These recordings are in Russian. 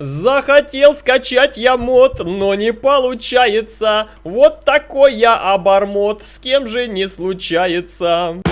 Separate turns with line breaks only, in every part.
Захотел скачать я мод, но не получается. Вот такой я обормот, с кем же не случается.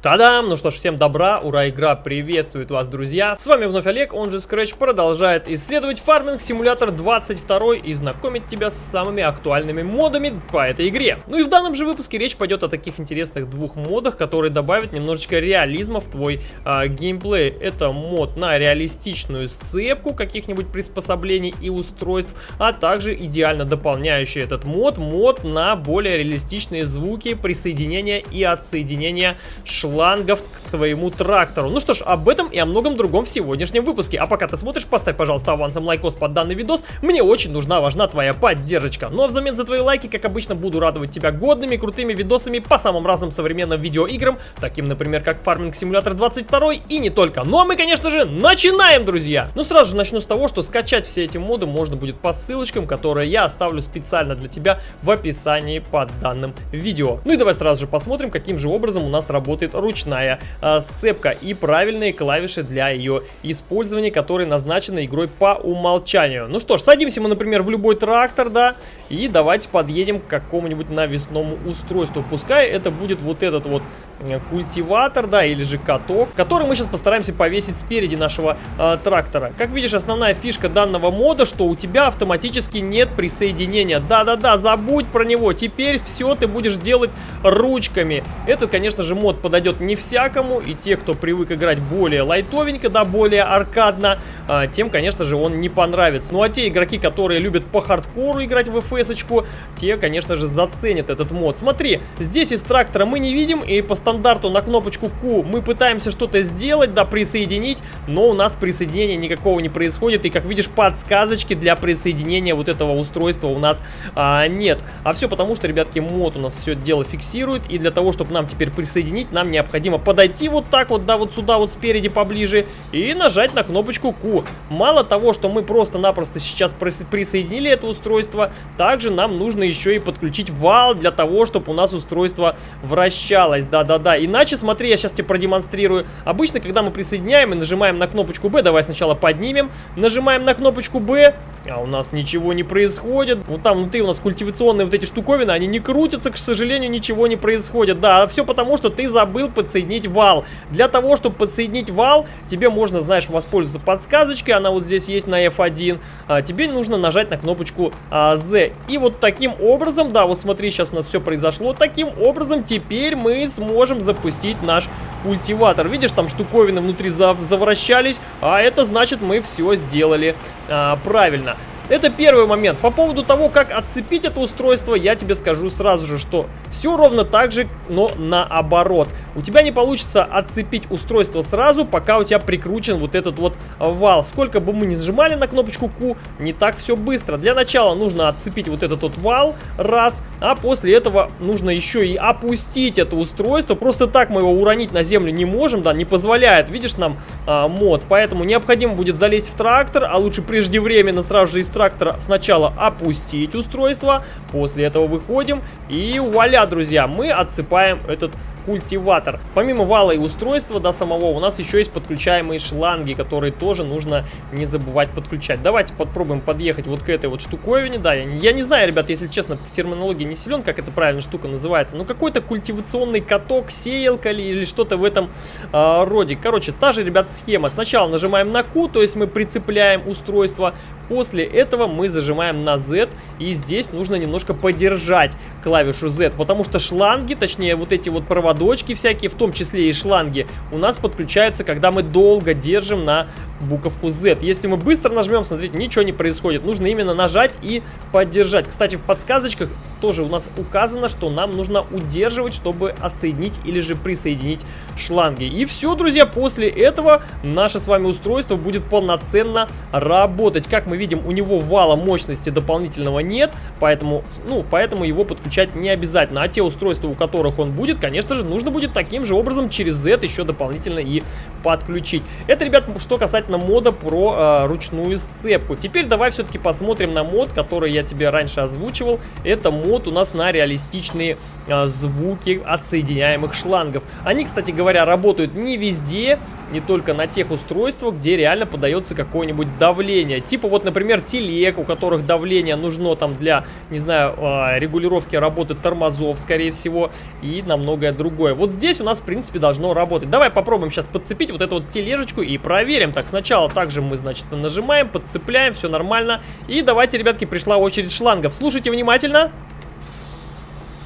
Та-дам! Ну что ж, всем добра, ура, игра приветствует вас, друзья! С вами вновь Олег, он же Scratch, продолжает исследовать фарминг симулятор 22 и знакомить тебя с самыми актуальными модами по этой игре. Ну и в данном же выпуске речь пойдет о таких интересных двух модах, которые добавят немножечко реализма в твой а, геймплей. Это мод на реалистичную сцепку каких-нибудь приспособлений и устройств, а также идеально дополняющий этот мод, мод на более реалистичные звуки присоединения и отсоединения шлангов шлангов к твоему трактору. Ну что ж, об этом и о многом другом в сегодняшнем выпуске. А пока ты смотришь, поставь, пожалуйста, авансом лайкос под данный видос. Мне очень нужна, важна твоя поддержка. Ну а взамен за твои лайки, как обычно, буду радовать тебя годными, крутыми видосами по самым разным современным видеоиграм, таким, например, как Farming Simulator 22 и не только. Ну а мы, конечно же, начинаем, друзья! Ну сразу же начну с того, что скачать все эти моды можно будет по ссылочкам, которые я оставлю специально для тебя в описании под данным видео. Ну и давай сразу же посмотрим, каким же образом у нас работает ручная э, сцепка и правильные клавиши для ее использования, которые назначены игрой по умолчанию. Ну что ж, садимся мы, например, в любой трактор, да, и давайте подъедем к какому-нибудь навесному устройству. Пускай это будет вот этот вот э, культиватор, да, или же каток, который мы сейчас постараемся повесить спереди нашего э, трактора. Как видишь, основная фишка данного мода, что у тебя автоматически нет присоединения. Да-да-да, забудь про него, теперь все ты будешь делать ручками. Этот, конечно же, мод подойдет не всякому, и те, кто привык играть более лайтовенько, да, более аркадно, а, тем, конечно же, он не понравится. Ну, а те игроки, которые любят по хардкору играть в fs те, конечно же, заценят этот мод. Смотри, здесь из трактора мы не видим, и по стандарту на кнопочку Q мы пытаемся что-то сделать, да, присоединить, но у нас присоединения никакого не происходит, и, как видишь, подсказочки для присоединения вот этого устройства у нас а, нет. А все потому, что, ребятки, мод у нас все дело фиксирует, и для того, чтобы нам теперь присоединить, нам необходимо подойти вот так вот, да, вот сюда вот спереди поближе и нажать на кнопочку Q. Мало того, что мы просто-напросто сейчас присоединили это устройство, также нам нужно еще и подключить вал для того, чтобы у нас устройство вращалось, да-да-да. Иначе, смотри, я сейчас тебе продемонстрирую. Обычно, когда мы присоединяем и нажимаем на кнопочку B, давай сначала поднимем, нажимаем на кнопочку B, а у нас ничего не происходит. Вот там внутри у нас культивационные вот эти штуковины, они не крутятся, к сожалению, ничего не происходит. Да, все потому, что ты забыл подсоединить вал. Для того, чтобы подсоединить вал, тебе можно, знаешь, воспользоваться подсказочкой. Она вот здесь есть на F1. А, тебе нужно нажать на кнопочку а, Z. И вот таким образом, да, вот смотри, сейчас у нас все произошло. Таким образом, теперь мы сможем запустить наш культиватор. Видишь, там штуковины внутри зав завращались, а это значит мы все сделали а, правильно. Это первый момент. По поводу того, как отцепить это устройство, я тебе скажу сразу же, что все ровно так же, но наоборот. У тебя не получится отцепить устройство сразу, пока у тебя прикручен вот этот вот вал. Сколько бы мы ни сжимали на кнопочку Q, не так все быстро. Для начала нужно отцепить вот этот вот вал, раз, а после этого нужно еще и опустить это устройство. Просто так мы его уронить на землю не можем, да, не позволяет, видишь, нам а, мод. Поэтому необходимо будет залезть в трактор, а лучше преждевременно сразу же из трактора сначала опустить устройство, после этого выходим и вуаля, друзья, мы отсыпаем этот культиватор. Помимо вала и устройства до самого, у нас еще есть подключаемые шланги, которые тоже нужно не забывать подключать. Давайте попробуем подъехать вот к этой вот штуковине. Да, я я не знаю, ребят, если честно, в терминологии не силен, как эта правильная штука называется. Но какой-то культивационный каток, сеялка или, или что-то в этом э, роде. Короче, та же, ребят, схема. Сначала нажимаем на Q, то есть мы прицепляем устройство. После этого мы зажимаем на Z, и здесь нужно немножко подержать клавишу Z, потому что шланги, точнее вот эти вот проводочки всякие, в том числе и шланги, у нас подключаются, когда мы долго держим на буковку Z. Если мы быстро нажмем, смотрите, ничего не происходит. Нужно именно нажать и поддержать. Кстати, в подсказочках тоже у нас указано, что нам нужно удерживать, чтобы отсоединить или же присоединить шланги. И все, друзья, после этого наше с вами устройство будет полноценно работать. Как мы видим, у него вала мощности дополнительного нет, поэтому, ну, поэтому его подключать не обязательно. А те устройства, у которых он будет, конечно же, нужно будет таким же образом через Z еще дополнительно и подключить. Это, ребят, что касательно мода про э, ручную сцепку. Теперь давай все-таки посмотрим на мод, который я тебе раньше озвучивал. Это мод мод у нас на реалистичные а, звуки отсоединяемых шлангов. Они, кстати говоря, работают не везде, не только на тех устройствах, где реально подается какое-нибудь давление. Типа вот, например, телег, у которых давление нужно там для, не знаю, а, регулировки работы тормозов, скорее всего, и на многое другое. Вот здесь у нас, в принципе, должно работать. Давай попробуем сейчас подцепить вот эту вот тележечку и проверим. Так, сначала также мы, значит, нажимаем, подцепляем, все нормально. И давайте, ребятки, пришла очередь шлангов. Слушайте внимательно.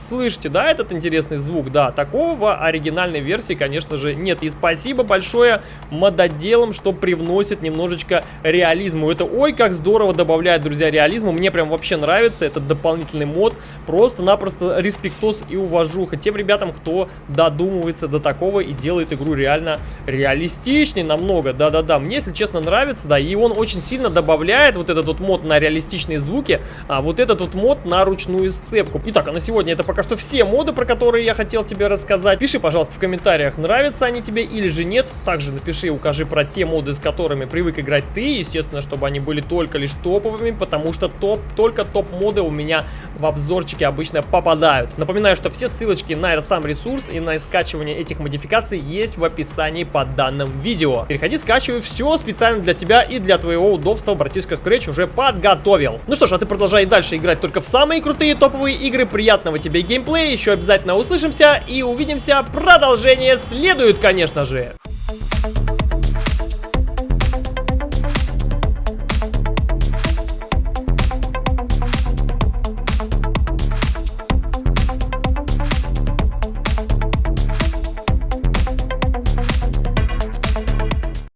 Слышите, да, этот интересный звук? Да, такого оригинальной версии, конечно же, нет. И спасибо большое мододелам, что привносит немножечко реализму. Это ой, как здорово добавляет, друзья, реализму. Мне прям вообще нравится этот дополнительный мод. Просто-напросто респектос и уважуха тем ребятам, кто додумывается до такого и делает игру реально реалистичнее намного. Да-да-да, мне, если честно, нравится, да, и он очень сильно добавляет вот этот вот мод на реалистичные звуки, а вот этот вот мод на ручную сцепку. Итак, а на сегодня это пока что все моды, про которые я хотел тебе рассказать. Пиши, пожалуйста, в комментариях, нравятся они тебе или же нет. Также напиши, укажи про те моды, с которыми привык играть ты. Естественно, чтобы они были только лишь топовыми, потому что топ, только топ-моды у меня в обзорчике обычно попадают. Напоминаю, что все ссылочки на сам ресурс и на скачивание этих модификаций есть в описании под данным видео. Переходи, скачивай все специально для тебя и для твоего удобства. Братишка Scratch уже подготовил. Ну что ж, а ты продолжай дальше играть только в самые крутые топовые игры. Приятного тебе геймплея, еще обязательно услышимся и увидимся. Продолжение следует, конечно же.